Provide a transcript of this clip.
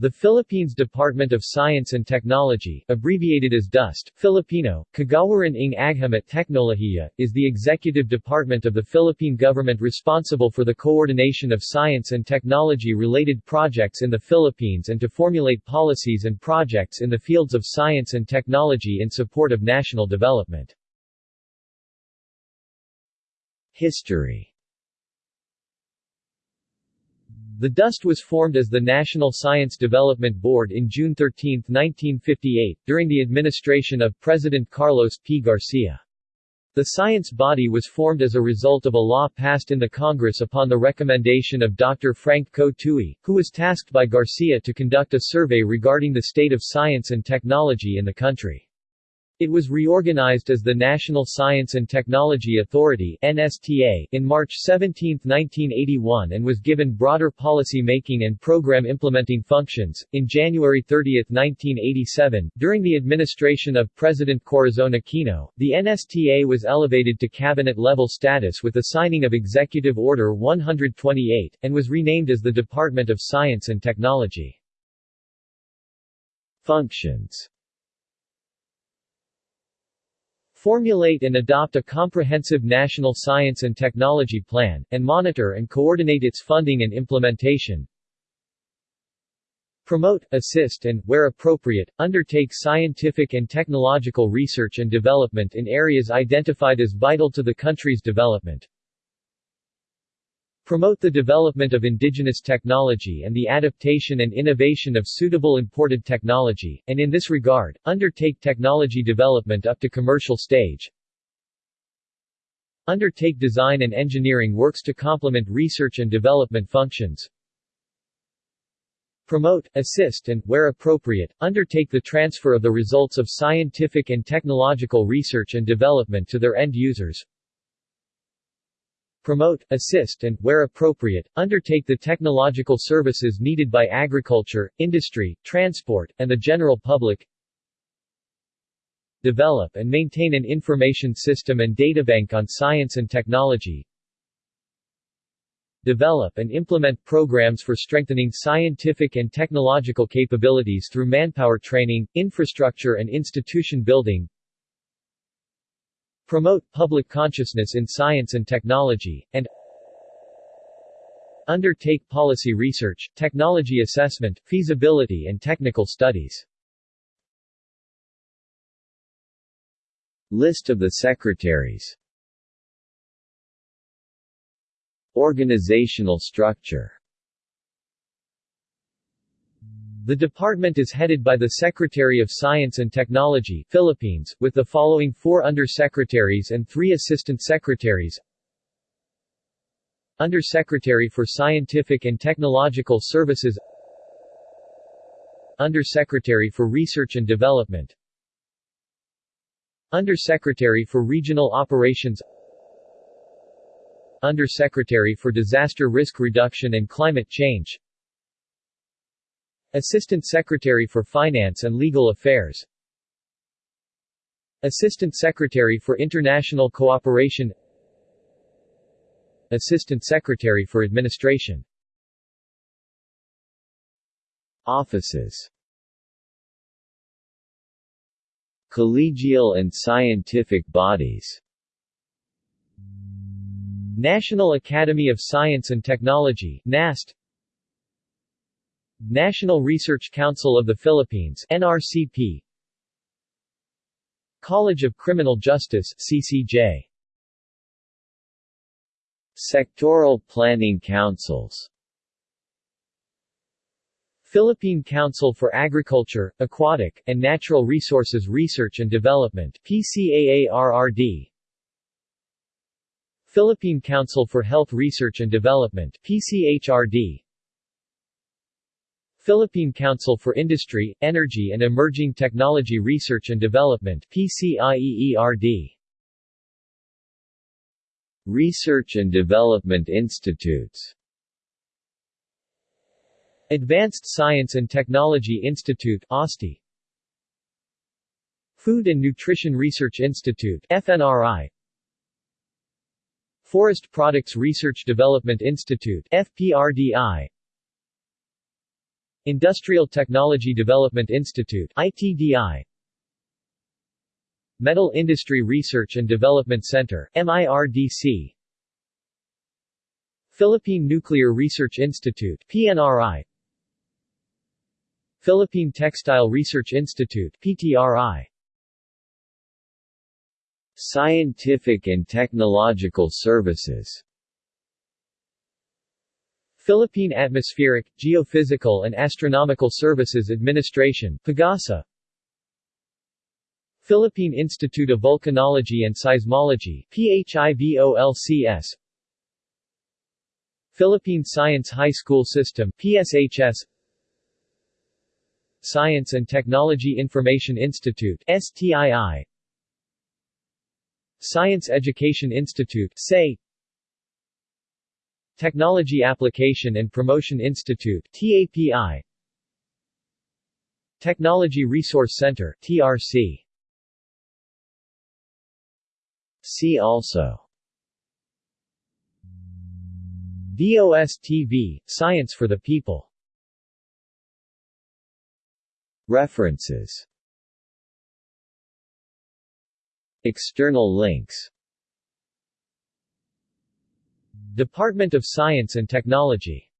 The Philippines Department of Science and Technology, abbreviated as DOST, Filipino, Kagawaran ng Agham at Teknolohiya, is the executive department of the Philippine government responsible for the coordination of science and technology-related projects in the Philippines and to formulate policies and projects in the fields of science and technology in support of national development. History the DOST was formed as the National Science Development Board in June 13, 1958, during the administration of President Carlos P. Garcia. The science body was formed as a result of a law passed in the Congress upon the recommendation of Dr. Frank Co Tui, who was tasked by Garcia to conduct a survey regarding the state of science and technology in the country. It was reorganized as the National Science and Technology Authority NSTA in March 17, 1981 and was given broader policy making and program implementing functions. In January 30, 1987, during the administration of President Corazon Aquino, the NSTA was elevated to cabinet-level status with the signing of Executive Order 128, and was renamed as the Department of Science and Technology. Functions Formulate and adopt a comprehensive national science and technology plan, and monitor and coordinate its funding and implementation. Promote, assist and, where appropriate, undertake scientific and technological research and development in areas identified as vital to the country's development. Promote the development of indigenous technology and the adaptation and innovation of suitable imported technology, and in this regard, undertake technology development up to commercial stage. Undertake design and engineering works to complement research and development functions. Promote, assist and, where appropriate, undertake the transfer of the results of scientific and technological research and development to their end users promote, assist and, where appropriate, undertake the technological services needed by agriculture, industry, transport, and the general public. Develop and maintain an information system and databank on science and technology. Develop and implement programs for strengthening scientific and technological capabilities through manpower training, infrastructure and institution building promote public consciousness in science and technology, and undertake policy research, technology assessment, feasibility and technical studies. List of the secretaries Organizational structure the department is headed by the Secretary of Science and Technology Philippines, with the following four undersecretaries and three assistant secretaries. Undersecretary for Scientific and Technological Services. Undersecretary for Research and Development. Undersecretary for Regional Operations. Undersecretary for Disaster Risk Reduction and Climate Change Assistant Secretary for Finance and Legal Affairs. Assistant Secretary for International Cooperation. Assistant Secretary for Administration. Offices. Collegial and scientific bodies. National Academy of Science and Technology NAST National Research Council of the Philippines NRCP College of Criminal Justice CCJ Sectoral Planning Councils. Philippine Council for Agriculture, Aquatic, and Natural Resources Research and Development PCAARRD Philippine Council for Health Research and Development PCHRD Philippine Council for Industry, Energy and Emerging Technology Research and Development PCIEERD Research and Development Institutes. Advanced Science and Technology Institute ASTI Food and Nutrition Research Institute FNRI Forest Products Research Development Institute FPRDI Industrial Technology Development Institute ITDI Metal Industry Research and Development Center MIRDC Philippine Nuclear Research Institute PNRI Philippine Textile Research Institute PTRI Scientific and Technological Services Philippine Atmospheric, Geophysical and Astronomical Services Administration PAGASA. Philippine Institute of Volcanology and Seismology PHIVOLCS Philippine Science High School System PSHS Science and Technology Information Institute STII Science Education Institute SAE Technology Application and Promotion Institute TAPI Technology Resource Center TRC See also. DOST-TV, Science for the People. References. External links Department of Science and Technology